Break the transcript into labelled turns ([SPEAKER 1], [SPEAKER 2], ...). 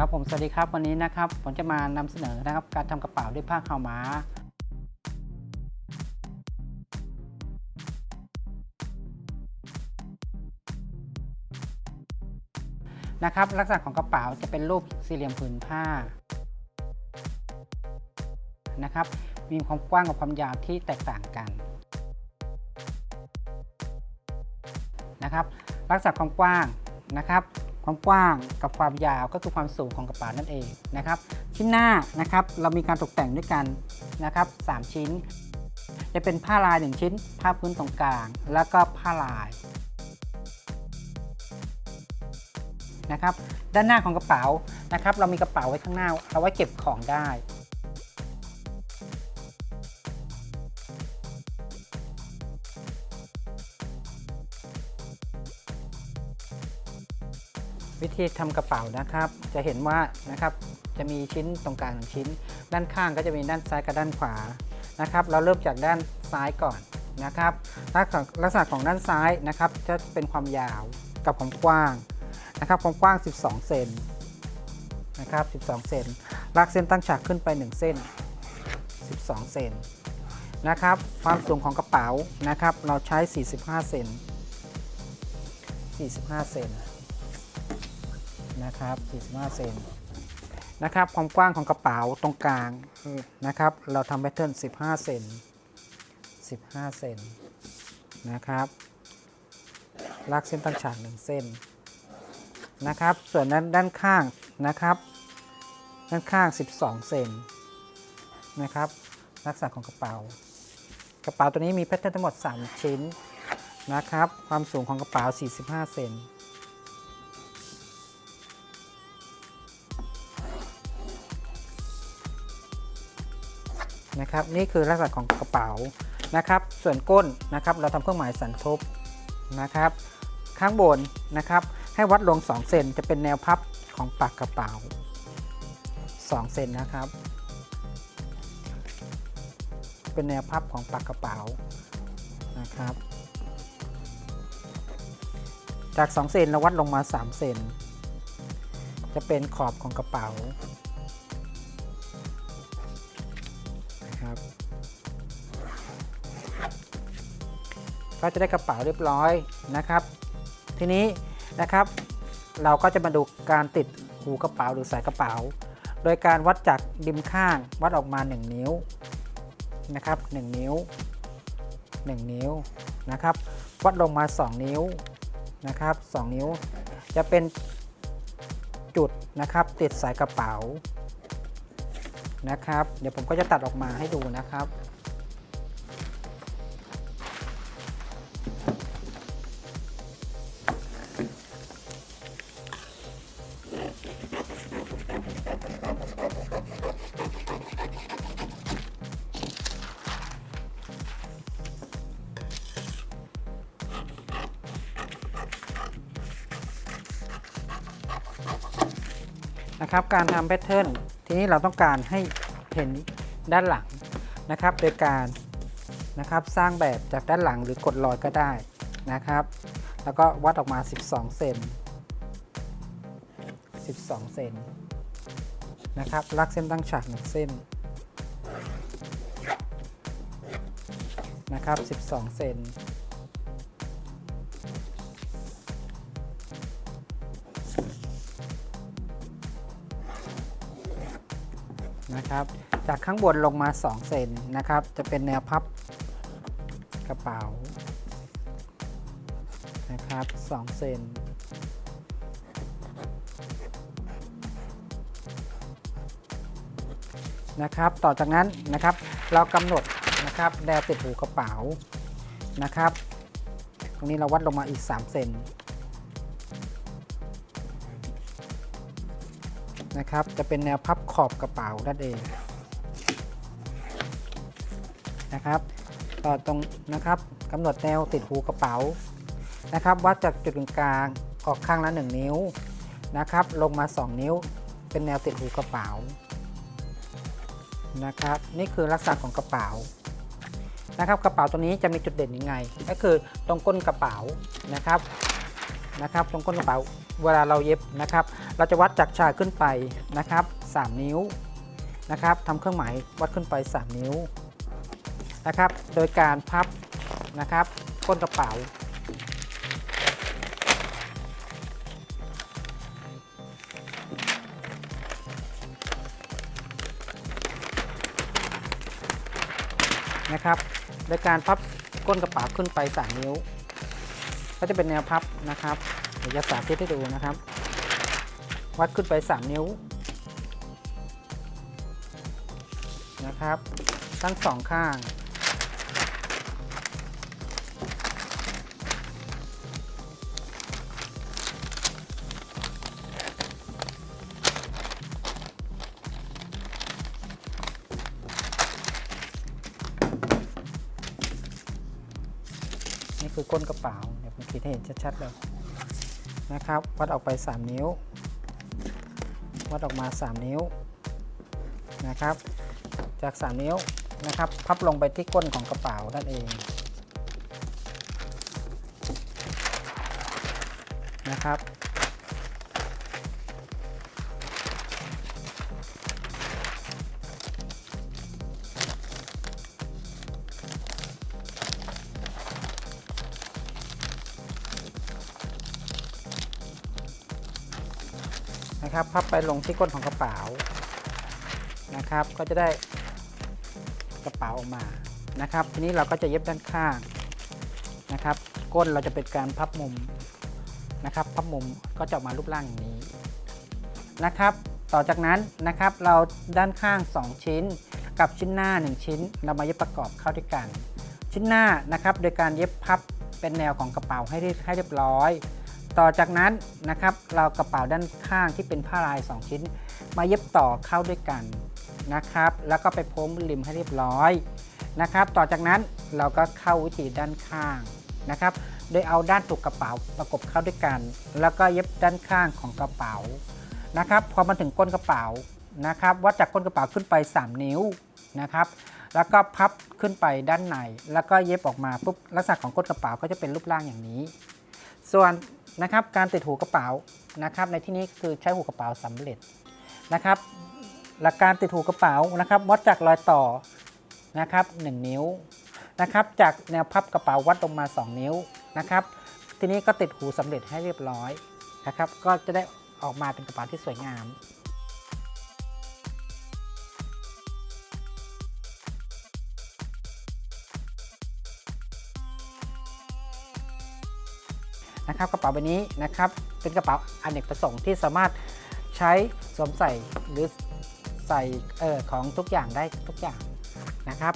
[SPEAKER 1] ครับผมสวัสดีครับวันนี้นะครับผมจะมานำเสนอนะครับการทำกระเป๋าด้วยผ้าขาวม้า นะครับลักษณะของกระเป๋าจะเป็นรูปสี่เหลี่ยมผืนผ้านะครับมีความกว้างกับความยาวที่แตกต่างกันนะครับลักษณะความกว้างนะครับ ความกว้างกับความยาวก็คือความสูงของกระเป๋านั่นเองนะครับชิ้นหน้านะครับเรามีการตกแต่งด้วยกันนะครับ3ชิ้น จะเป็นผ้าลาย 1 ชิ้น ผ้าพื้นตรงกลาง แล้วก็ผ้าลายนะครับด้านหน้าของกระเป๋านะครับเรามีกระเป๋าไว้ข้างหน้า เอาไว้เก็บของได้ วิธีทำกระเป๋านะครับ จะเห็นว่านะครับจะมีชิ้นตรงกลางหนึ่งชิ้น ด้านข้างก็จะมีด้านซ้ายกับด้านขวานะครับ เราเริ่มจากด้านซ้ายก่อนนะครับลักษณะลักษณะของด้านซ้ายนะครับจะเป็นความยาวกับความกว้างนะครับความกว้าง 12 เซนนะครับ 12 เซนลากเส้นตั้งฉากขึ้นไป 1 เส้น 12 เซนนะครับ ความสูงของกระเป๋านะครับ เราใช้ 45 เซน45 เซน นะครับ45เซนนะครับความกว้างของกระเป๋าตรงกลางนะครับ เราทำแพทเทิร์น15เซน15เซนนะครับ ลากเส้นตั้งฉาก1เส้นนะครับ ส่วนด้านด้านข้างนะครับ ด้านข้าง 12 เซนนะครับ ลักษณะของกระเป๋า กระเป๋าตัวนี้มีแพทเทิร์นทั้งหมด 3 ชิ้นนะครับ ความสูงของกระเป๋า 45 เซน นะครับ นี่คือลักษณะของกระเป๋านะครับ ส่วนก้นนะครับ เราทำเครื่องหมายสันทบนะครับ ข้างบนนะครับ ให้วัดลง 2 เซนจะเป็นแนวพับของปากกระเป๋า 2 เซนนะครับ เป็นแนวพับของปากกระเป๋านะครับ จาก 2 เซนเราวัดลงมา 3 เซนจะเป็นขอบของกระเป๋า นะครับ ก็จะได้กระเป๋าเรียบร้อยนะครับ ทีนี้นะครับ เราก็จะมาดูการติดหูกระเป๋าหรือสายกระเป๋า โดยการวัดจากริมข้างวัดออกมา 1 นิ้วนะครับ1นิ้ว 1 นิ้วนะครับ วัดลงมา 2 นิ้วนะครับ 2 นิ้ว จะเป็นจุดนะครับติดสายกระเป๋า นะครับ เดี๋ยวผมก็จะตัดออกมาให้ดูนะครับ นะครับ การทำแพทเทิร์น ทีนี้เราต้องการให้เห็นด้านหลังนะครับ โดยการนะครับสร้างแบบจากด้านหลังหรือกดรอยก็ได้นะครับ แล้วก็วัดออกมา 12 เซน 12 เซนนะครับลากเส้นตั้งฉาก1เส้นนะครับ 12 เซน นะครับ จากข้างบนลงมา 2 เซนนะครับ จะเป็นแนวพับกระเป๋านะครับ 2 เซนนะครับ ต่อจากนั้นนะครับ เรากำหนดนะครับแนวติดหูกระเป๋านะครับ ตรงนี้เราวัดลงมาอีก 3 เซน นะครับ จะเป็นแนวพับขอบกระเป๋านั่นเองนะครับต่อตรงนะครับกำหนดแนวติดหูกระเป๋านะครับ วัดจากจุดกลางออกข้างละ 1 นิ้วนะครับ ลงมา 2 นิ้ว เป็นแนวติดหูกระเป๋านะครับ นี่คือลักษณะของกระเป๋านะครับ กระเป๋าตัวนี้จะมีจุดเด่นยังไง ก็คือตรงก้นกระเป๋านะครับ นะครับ ตรงก้นกระเป๋าเวลาเราเย็บนะครับ เราจะวัดจากชายขึ้นไปนะครับ 3 นิ้วนะครับทำเครื่องหมายวัดขึ้นไป 3 นิ้วนะครับ โดยการพับนะครับก้นกระเป๋านะครับโดยการพับก้นกระเป๋าขึ้นไป 3 นิ้ว ก็จะเป็นแนวพับนะครับเดี๋ยวจะสาธิตให้ดูนะครับ วัดขึ้นไป 3 นิ้วนะครับทั้งสองข้าง นี่คือก้นกระเป๋า ขีดให้เห็นชัดๆเลยนะครับ วัดออกไป 3 นิ้ว วัดออกมา 3 นิ้วนะครับ จาก 3 นิ้วนะครับ พับลงไปที่ก้นของกระเป๋านั่นเองนะครับ นะครับ พับไปลงที่ก้นของกระเป๋านะครับ ก็จะได้กระเป๋าออกมานะครับ ทีนี้เราก็จะเย็บด้านข้างนะครับ ก้นเราจะเป็นการพับมุมนะครับ พับมุมก็จะออกมารูปร่างอย่างนี้นะครับ ต่อจากนั้นนะครับเราด้านข้าง 2 ชิ้น กับชิ้นหน้า 1 ชิ้น เรามาเย็บประกอบเข้าด้วยกัน ชิ้นหน้านะครับ โดยการเย็บพับเป็นแนวของกระเป๋าให้ให้เรียบร้อย ต่อจากนั้นนะครับ เรากระเป๋าด้านข้างที่เป็นผ้าลาย 2 ชิ้น มาเย็บต่อเข้าด้วยกันนะครับ แล้วก็ไปพ้งริมให้เรียบร้อยนะครับ ต่อจากนั้นเราก็เข้าวิธีด้านข้างนะครับ โดยเอาด้านตุกกระเป๋าประกบเข้าด้วยกัน แล้วก็เย็บด้านข้างของกระเป๋านะครับ พอมาถึงก้นกระเป๋านะครับ วัดจากก้นกระเป๋าขึ้นไป 3 นิ้วนะครับ แล้วก็พับขึ้นไปด้านใน แล้วก็เย็บออกมาปุ๊บลักษณะของก้นกระเป๋าก็จะเป็นรูปร่างอย่างนี้ ส่วน นะครับการติดหูกระเป๋านะครับ ในที่นี้คือใช้หูกระเป๋าสำเร็จนะครับ หลักการติดหูกระเป๋านะครับวัดจากรอยต่อนะครับ1นิ้วนะครับ จากแนวพับกระเป๋าวัดลงมา 2 นิ้วนะครับ ทีนี้ก็ติดหูสำเร็จให้เรียบร้อยนะครับ ก็จะได้ออกมาเป็นกระเป๋าที่สวยงาม นะครับกระเป๋าใบนี้นะครับเป็นกระเป๋าอเนกประสงค์ที่สามารถใช้สวมใส่หรือใส่เออของทุกอย่างได้ทุกอย่างนะครับ